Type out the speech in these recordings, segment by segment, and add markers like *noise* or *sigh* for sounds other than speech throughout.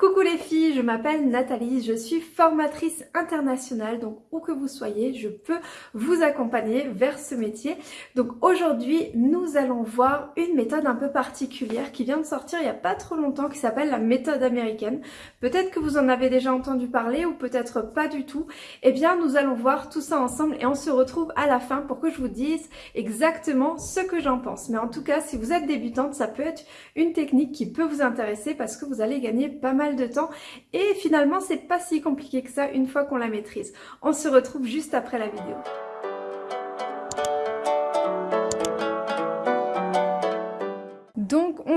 Coucou les filles, je m'appelle Nathalie, je suis formatrice internationale, donc où que vous soyez, je peux vous accompagner vers ce métier. Donc aujourd'hui, nous allons voir une méthode un peu particulière qui vient de sortir il n'y a pas trop longtemps, qui s'appelle la méthode américaine. Peut-être que vous en avez déjà entendu parler ou peut-être pas du tout. Eh bien, nous allons voir tout ça ensemble et on se retrouve à la fin pour que je vous dise exactement ce que j'en pense. Mais en tout cas, si vous êtes débutante, ça peut être une technique qui peut vous intéresser parce que vous allez gagner pas mal de temps et finalement c'est pas si compliqué que ça une fois qu'on la maîtrise. On se retrouve juste après la vidéo.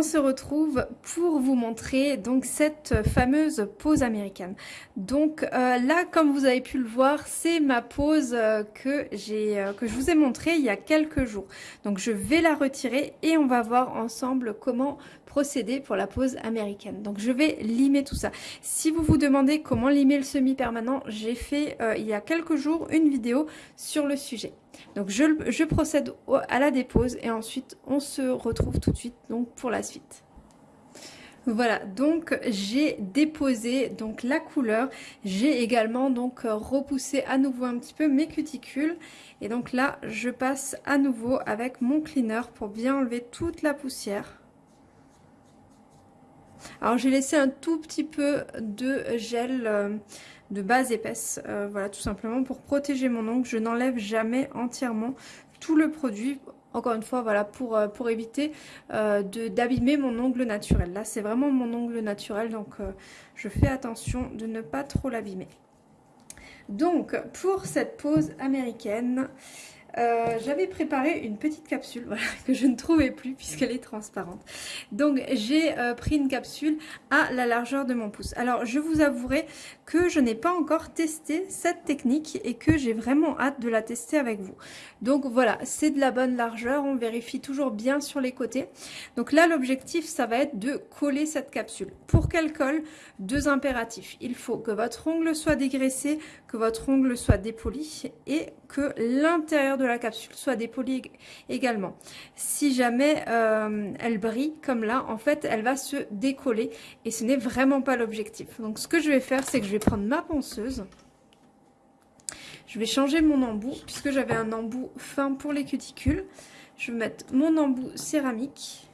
Se retrouve pour vous montrer donc cette fameuse pose américaine. Donc euh, là comme vous avez pu le voir c'est ma pose euh, que j'ai euh, que je vous ai montré il y a quelques jours. Donc je vais la retirer et on va voir ensemble comment procéder pour la pose américaine. Donc je vais limer tout ça. Si vous vous demandez comment limer le semi-permanent, j'ai fait il y a quelques jours une vidéo sur le sujet. Donc je, procède à la dépose et ensuite on se retrouve tout de suite donc pour la suite. Voilà, donc j'ai déposé donc la couleur. J'ai également donc repoussé à nouveau un petit peu mes cuticules. Et donc là, je passe à nouveau avec mon cleaner pour bien enlever toute la poussière. Alors j'ai laissé un tout petit peu de gel euh, de base épaisse, euh, voilà tout simplement pour protéger mon ongle. Je n'enlève jamais entièrement tout le produit, encore une fois voilà pour, euh, pour éviter d'abîmer mon ongle naturel. Là c'est vraiment mon ongle naturel donc je fais attention de ne pas trop l'abîmer. Donc pour cette pose américaine, euh, j'avais préparé une petite capsule *laughs* que je ne trouvais plus puisqu'elle est transparente. Donc j'ai euh, pris une capsule à la largeur de mon pouce. Alors je vous avouerai que je n'ai pas encore testé cette technique et que j'ai vraiment hâte de la tester avec vous. Donc voilà, c'est de la bonne largeur, on vérifie toujours bien sur les côtés. Donc là l'objectif ça va être de coller cette capsule. Pour qu'elle colle, deux impératifs. Il faut que votre ongle soit dégraissé, que votre ongle soit dépoli et que l'intérieur de la capsule soit dépolie également. Si jamais euh, elle brille comme là, en fait, elle va se décoller et ce n'est vraiment pas l'objectif. Donc ce que je vais faire, c'est que je vais prendre ma ponceuse. Je vais changer mon embout puisque j'avais un embout fin pour les cuticules. Je vais mettre mon embout céramique.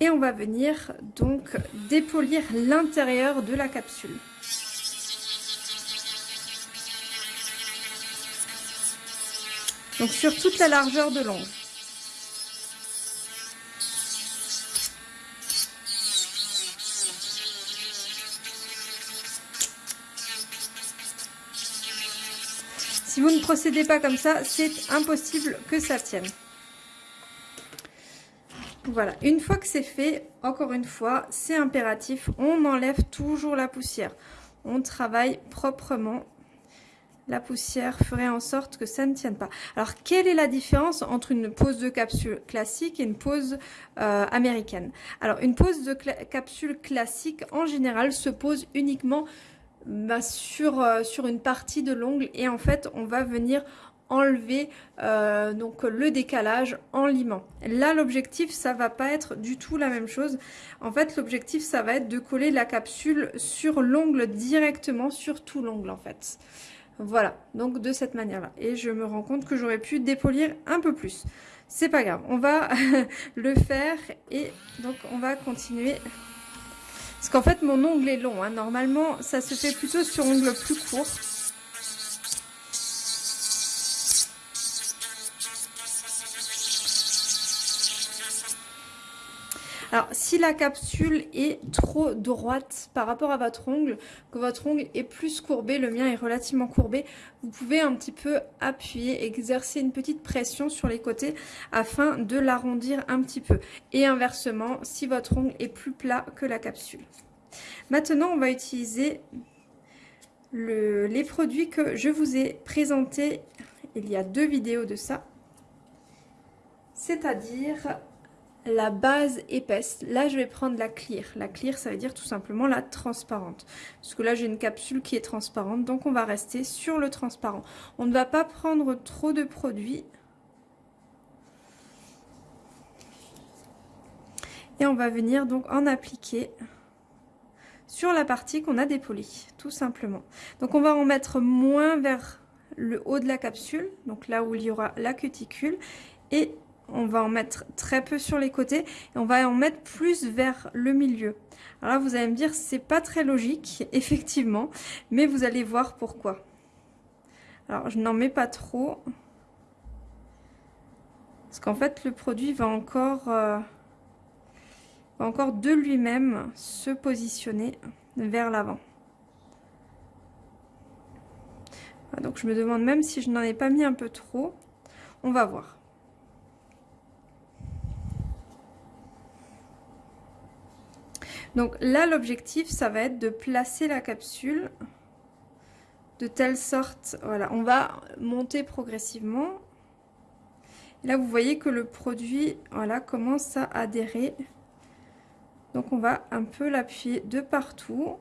Et on va venir donc dépolir l'intérieur de la capsule. Donc sur toute la largeur de l'ongle. Si vous ne procédez pas comme ça, c'est impossible que ça tienne. Voilà, une fois que c'est fait, encore une fois, c'est impératif, on enlève toujours la poussière. On travaille proprement la poussière ferait en sorte que ça ne tienne pas. Alors, quelle est la différence entre une pose de capsule classique et une pose euh, américaine? Alors, une pose de capsule classique, en général, se pose uniquement bah, sur, euh, sur une partie de l'ongle et en fait, on va venir enlever euh, donc le décalage en limant. Là l'objectif ça va pas être du tout la même chose. En fait l'objectif ça va être de coller la capsule sur l'ongle directement sur tout l'ongle en fait. Voilà, donc de cette manière-là. Et je me rends compte que j'aurais pu dépolir un peu plus. C'est pas grave, on va *laughs* le faire et donc on va continuer. Parce qu'en fait, mon ongle est long. Hein. Normalement, ça se fait plutôt sur ongle plus court. Alors, si la capsule est trop droite par rapport à votre ongle, que votre ongle est plus courbé, le mien est relativement courbé, vous pouvez un petit peu appuyer, exercer une petite pression sur les côtés afin de l'arrondir un petit peu. Et inversement, si votre ongle est plus plat que la capsule. Maintenant, on va utiliser les produits que je vous ai présentés il y a deux vidéos de ça. C'est-à-dire la base épaisse. Là, je vais prendre la clear. La clear, ça veut dire tout simplement la transparente. Parce que là, j'ai une capsule qui est transparente, donc on va rester sur le transparent. On ne va pas prendre trop de produits. Et on va venir donc en appliquer sur la partie qu'on a dépolie, tout simplement. Donc on va en mettre moins vers le haut de la capsule, donc là où il y aura la cuticule, et on va en mettre très peu sur les côtés, et on va en mettre plus vers le milieu. Alors là, vous allez me dire, c'est pas très logique, *laughs* effectivement, mais vous allez voir pourquoi. Alors, je n'en mets pas trop, parce qu'en fait, le produit va encore... Euh, encore de lui-même se positionner vers l'avant. Donc je me demande même si je n'en ai pas mis un peu trop. On va voir. Donc là, l'objectif, ça va être de placer la capsule de telle sorte, voilà, on va monter progressivement. Là, vous voyez que le produit, voilà, commence à adhérer donc on va un peu l'appuyer de partout.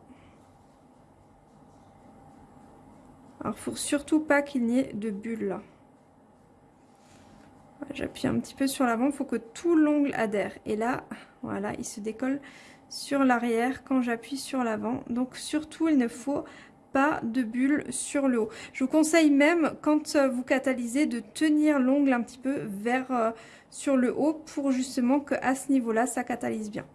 Alors faut surtout pas qu'il n'y ait de bulles J'appuie un petit peu sur l'avant, il faut que tout l'ongle adhère. Et là, voilà, il se décolle sur l'arrière quand j'appuie sur l'avant. Donc surtout, il ne faut pas de bulles sur le haut. Je vous conseille même, quand vous catalysez, de tenir l'ongle un petit peu vers euh, sur le haut pour justement que à ce niveau-là, ça catalyse bien.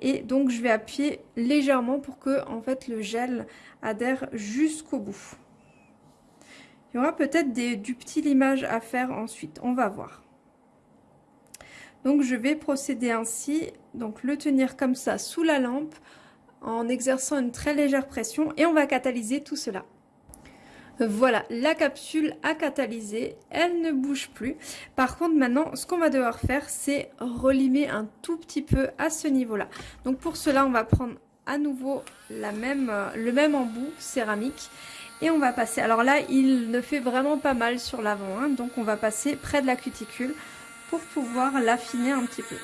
Et donc je vais appuyer légèrement pour que en fait le gel adhère jusqu'au bout. Il y aura peut-être du petit limage à faire ensuite, on va voir. Donc je vais procéder ainsi, donc le tenir comme ça sous la lampe en exerçant une très légère pression et on va catalyser tout cela. Voilà, la capsule a catalysé, elle ne bouge plus. Par contre, maintenant, ce qu'on va devoir faire, c'est relimer un tout petit peu à ce niveau-là. Donc pour cela, on va prendre à nouveau euh, le même embout céramique et on va passer. Alors là, il ne fait vraiment pas mal sur l'avant, hein. donc on va passer près de la cuticule pour pouvoir l'affiner un petit peu.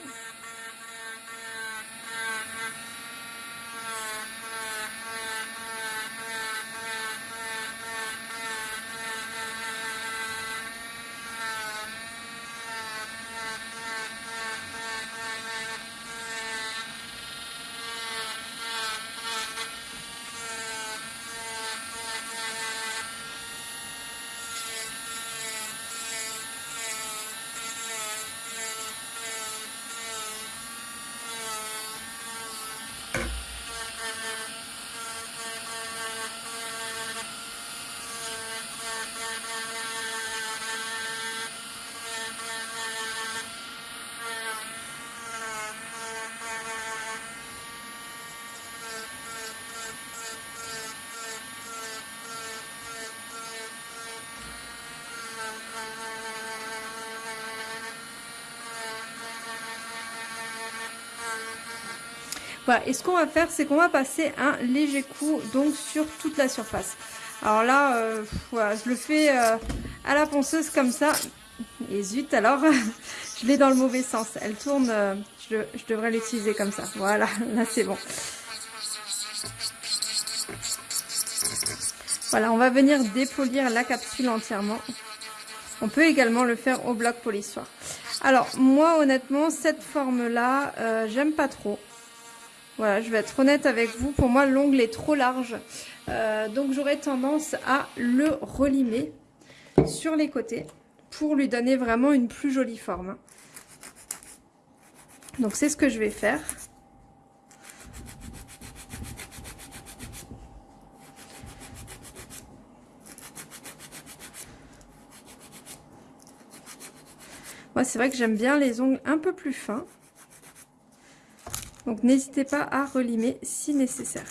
Et ce qu'on va faire, c'est qu'on va passer un léger coup donc sur toute la surface. Alors là, euh, je le fais euh, à la ponceuse comme ça. Et zut, alors, *laughs* je l'ai dans le mauvais sens. Elle tourne, euh, je, devrais l'utiliser comme ça. Voilà, *laughs* là c'est bon. Voilà, on va venir dépolir la capsule entièrement. On peut également le faire au bloc polissoir. Alors, moi, honnêtement, cette forme-là, j'aime pas trop. Voilà, je vais être honnête avec vous. Pour moi, l'ongle est trop large. Euh, donc, j'aurais tendance à le relimer sur les côtés pour lui donner vraiment une plus jolie forme. Donc, c'est ce que je vais faire. Moi, c'est vrai que j'aime bien les ongles un peu plus fins. Donc n'hésitez pas à relimer si nécessaire.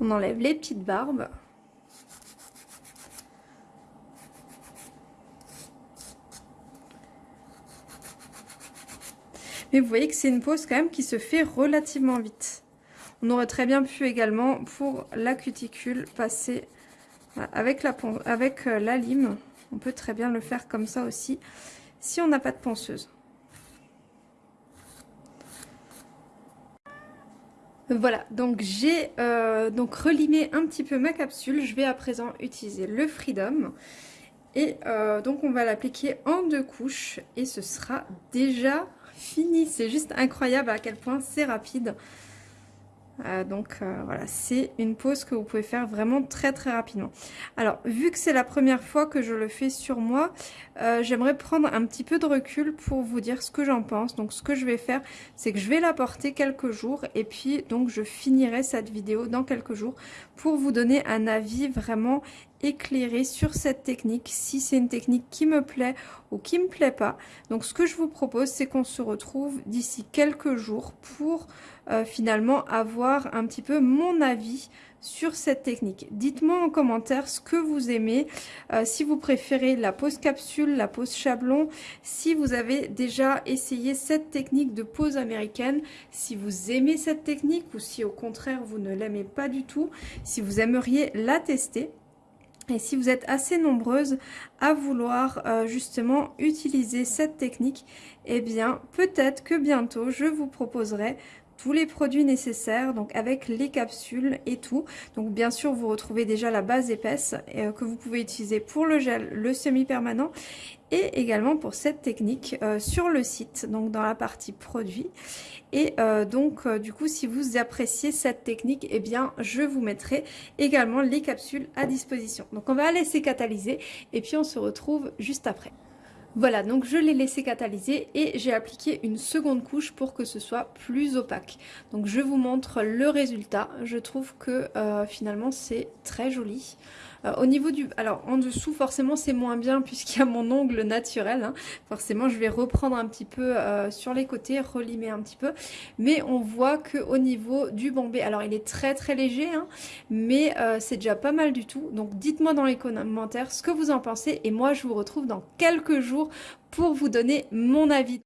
On enlève les petites barbes. Vous voyez que c'est une pose quand même qui se fait relativement vite. On aurait très bien pu également, pour la cuticule, passer euh, avec la, avec euh, la lime. On peut très bien le faire comme ça aussi, si on n'a pas de ponceuse. Voilà, donc j'ai euh, donc relimé un petit peu ma capsule. Je vais à présent utiliser le Freedom. Et donc on va l'appliquer en deux couches et ce sera déjà fini. C'est juste incroyable à quel point c'est rapide. Euh, donc euh, voilà, c'est une pause que vous pouvez faire vraiment très très rapidement. Alors, vu que c'est la première fois que je le fais sur moi, euh, j'aimerais prendre un petit peu de recul pour vous dire ce que j'en pense. Donc ce que je vais faire, c'est que je vais la porter quelques jours et puis donc je finirai cette vidéo dans quelques jours pour vous donner un avis vraiment éclairé sur cette technique, si c'est une technique qui me plaît ou qui me plaît pas. Donc ce que je vous propose, c'est qu'on se retrouve d'ici quelques jours pour euh, finalement avoir un petit peu mon avis sur cette technique. Dites-moi en commentaire ce que vous aimez, euh, si vous préférez la pose capsule, la pose chablon, si vous avez déjà essayé cette technique de pose américaine, si vous aimez cette technique ou si au contraire vous ne l'aimez pas du tout, si vous aimeriez la tester. Et si vous êtes assez nombreuses à vouloir euh, justement utiliser cette technique, eh bien peut-être que bientôt je vous proposerai tous les produits nécessaires, donc avec les capsules et tout. Donc bien sûr, vous retrouvez déjà la base épaisse euh, que vous pouvez utiliser pour le gel, le semi-permanent et également pour cette technique euh, sur le site, donc dans la partie produits. Et euh, donc du coup, si vous appréciez cette technique, eh bien je vous mettrai également les capsules à disposition. Donc on va laisser catalyser et puis on se retrouve juste après. Voilà, donc je l'ai laissé catalyser et j'ai appliqué une seconde couche pour que ce soit plus opaque. Donc je vous montre le résultat. Je trouve que euh, finalement c'est très joli. Euh, au niveau du... Alors en dessous forcément c'est moins bien puisqu'il y a mon ongle naturel. Hein. Forcément je vais reprendre un petit peu euh, sur les côtés, relimer un petit peu. Mais on voit que au niveau du bombé, alors il est très très léger, hein, mais euh, c'est déjà pas mal du tout. Donc dites-moi dans les commentaires ce que vous en pensez et moi je vous retrouve dans quelques jours pour vous donner mon avis.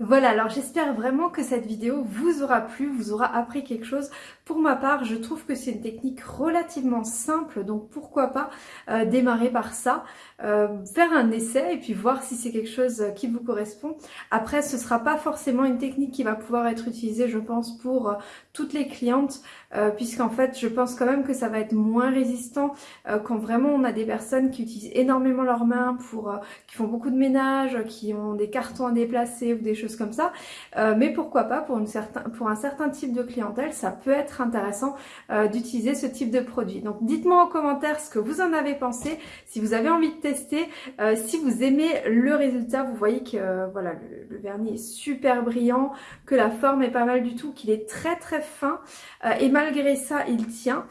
Voilà, alors j'espère vraiment que cette vidéo vous aura plu, vous aura appris quelque chose. Pour ma part, je trouve que c'est une technique relativement simple, donc pourquoi pas euh, démarrer par ça, euh, faire un essai et puis voir si c'est quelque chose qui vous correspond. Après, ce sera pas forcément une technique qui va pouvoir être utilisée, je pense, pour euh, toutes les clientes, puisqu'en fait, je pense quand même que ça va être moins résistant quand vraiment on a des personnes qui utilisent énormément leurs mains, pour, qui font beaucoup de ménage, qui ont des cartons à déplacer ou des choses comme ça. mais pourquoi pas, pour, une certain, pour un certain type de clientèle, ça peut être intéressant euh, d'utiliser ce type de produit. Donc dites-moi en commentaire ce que vous en avez pensé, si vous avez envie de tester, euh, si vous aimez le résultat, vous voyez que euh, voilà le, vernis est super brillant, que la forme est pas mal du tout, qu'il est très très fin et malgré ça il tient.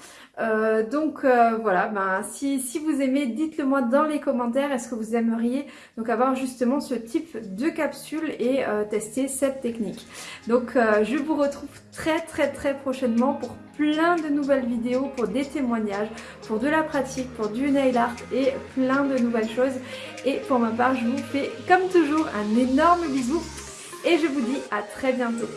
Donc voilà, ben, si, si vous aimez, dites-le moi dans les commentaires. Est-ce que vous aimeriez donc avoir justement ce type de capsule et tester cette technique Donc je vous retrouve très très très prochainement pour plein de nouvelles vidéos, pour des témoignages, pour de la pratique, pour du nail art et plein de nouvelles choses. Et pour ma part, je vous fais comme toujours un énorme bisou et je vous dis à très bientôt.